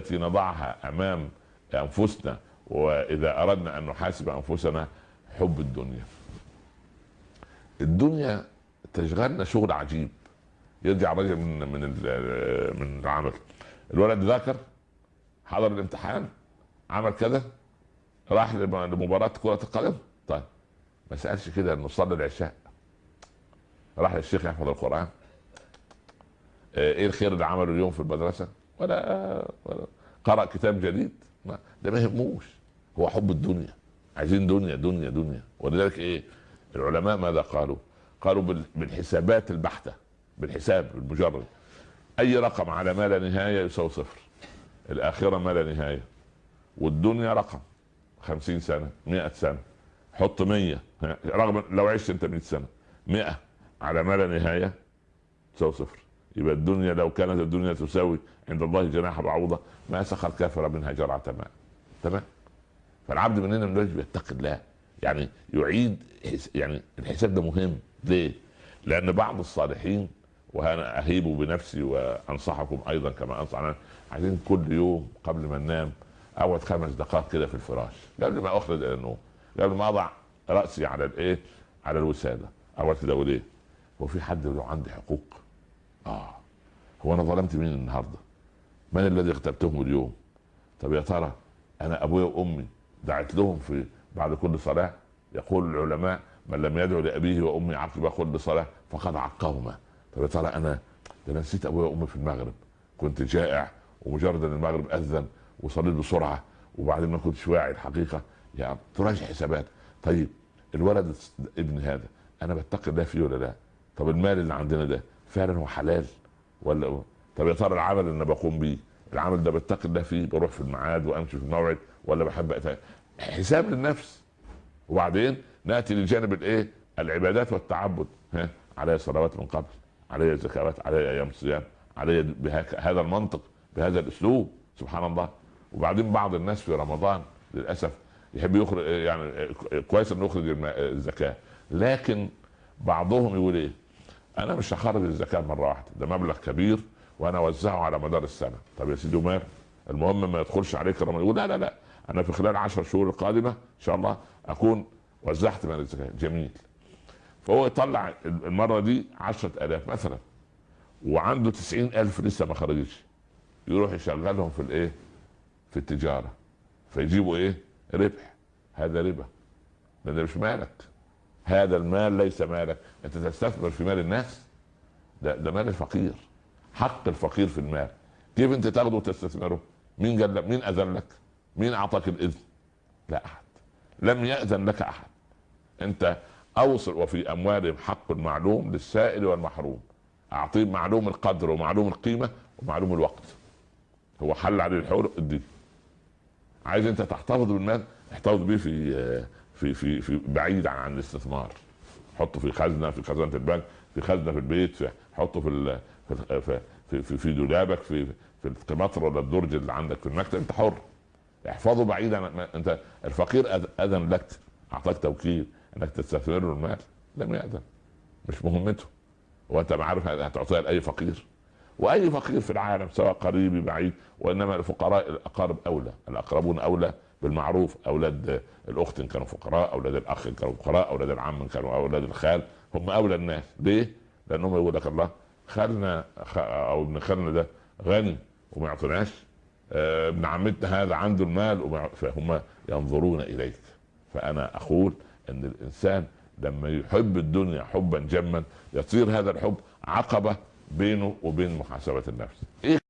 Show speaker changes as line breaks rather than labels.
التي نضعها أمام أنفسنا وإذا أردنا أن نحاسب أنفسنا حب الدنيا. الدنيا تشغلنا شغل عجيب. يرجع الرجل من من من العمل. الولد ذاكر حضر الامتحان عمل كذا راح لمباراة كرة القدم. طيب ما سألش كده إنه صلى العشاء. راح للشيخ يحفظ القرآن. إيه الخير اللي عمله اليوم في المدرسة؟ ولا, ولا. قرأ كتاب جديد. ده ما يهموش. هو حب الدنيا. عايزين دنيا دنيا دنيا. ولذلك إيه؟ العلماء ماذا قالوا؟ قالوا بالحسابات البحتة بالحساب المجرد. أي رقم على ما لا نهاية يساوي صفر. الاخرة ما لا نهاية. والدنيا رقم. خمسين سنة مئة سنة. حط مية. رغم لو عشت أنت مئة سنة. مئة على ما لا نهاية تساوي صفر. يبقى الدنيا لو كانت الدنيا تساوي عند الله جناح بعوضة ما سخر كافر منها جرعة ماء تمام فالعبد مننا من الواجب يتقي الله يعني يعيد يعني الحساب ده مهم ليه؟ لأن بعض الصالحين وأنا أهيب بنفسي وأنصحكم أيضا كما أنصح أنا عايزين كل يوم قبل ما ننام أقعد خمس دقائق كده في الفراش قبل ما أخرج إلى النوم قبل ما أضع رأسي على الإيه؟ على الوسادة أقعد كده أقول إيه؟ هو في حد له عندي حقوق؟ آه هو أنا ظلمت مين النهارده؟ من الذي اغتبتهم اليوم؟ طب يا ترى أنا أبويا وأمي دعت لهم في بعد كل صلاة يقول العلماء من لم يدعو لأبيه وأمي عقب كل صلاة فقد عقهما طب يا ترى أنا ده نسيت أبويا وأمي في المغرب كنت جائع ومجرد أن المغرب أذن وصليت بسرعة وبعدين ما كنتش واعي الحقيقة يعني تراجع حسابات طيب الولد ابن هذا أنا بتقي الله فيه ولا لا؟ طب المال اللي عندنا ده فعلا هو حلال ولا طب يا ترى العمل اللي أنا بقوم بيه العمل ده بتقي الله فيه بروح في الميعاد وأمشي في الموعد ولا بحب أتاك. حساب للنفس وبعدين نأتي لجانب الإيه؟ العبادات والتعبد ها علي صلوات من قبل علي زكوات علي أيام صيام علي بهذا المنطق بهذا الأسلوب سبحان الله وبعدين بعض الناس في رمضان للأسف يحب يخرج يعني كويس إنه يخرج الزكاة لكن بعضهم يقول إيه؟ أنا مش هخرج الزكاة مرة واحدة ده مبلغ كبير وأنا أوزعه على مدار السنة. طب يا سيدي ومال المهم ما يدخلش عليك رمضان يقول لا لا لا أنا في خلال عشر شهور القادمة إن شاء الله أكون وزعت مال الزكاة. جميل. فهو يطلع المرة دي عشرة آلاف مثلا وعنده تسعين ألف لسه ما خرجش يروح يشغلهم في الإيه؟ في التجارة. فيجيبوا إيه؟ ربح. هذا ربا. ده مش مالك. هذا المال ليس مالك. أنت تستثمر في مال الناس؟ ده ده مال الفقير. حق الفقير في المال. كيف أنت تاخده وتستثمره؟ مين قال لك؟ مين أذن لك؟ مين أعطاك الإذن؟ لا أحد. لم يأذن لك أحد. أنت أوصل وفي أموالهم حق معلوم للسائل والمحروم. أعطيه معلوم القدر ومعلوم القيمة ومعلوم الوقت. هو حل عليه الحول اديه. عايز أنت تحتفظ بالمال؟ احتفظ بيه في في في, في بعيد عن الاستثمار. حطه في خزنة في خزانه البنك في خزنة في البيت في حطه في في في, في, في دولابك في في القمطر ولا الدرج اللي عندك في المكتب. انت حر. احفظه بعيدا انت الفقير أذن لك أعطاك توكيل إنك تستثمر له المال. لم يأذن. مش مهمته. وأنت ما عارف هتعطيها لأي فقير. وأي فقير في العالم سواء قريب بعيد وإنما الفقراء الأقارب أولى. الأقربون أولى. بالمعروف أولاد الأخت إن كانوا فقراء أولاد الأخ إن كانوا فقراء أولاد العم إن كانوا أولاد الخال هم أولى الناس. ليه؟ لأنهم يقول لك الله خالنا أو ابن خالنا ده غني وما يعطيناش آه ابن عمتنا هذا عنده المال فهم ينظرون إليك. فأنا أقول إن الإنسان لما يحب الدنيا حبا جما يصير هذا الحب عقبة بينه وبين محاسبة النفس. إيه؟